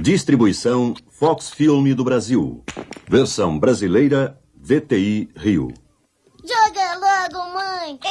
Distribuição Fox Filme do Brasil. Versão brasileira VTI Rio. Joga logo, mãe!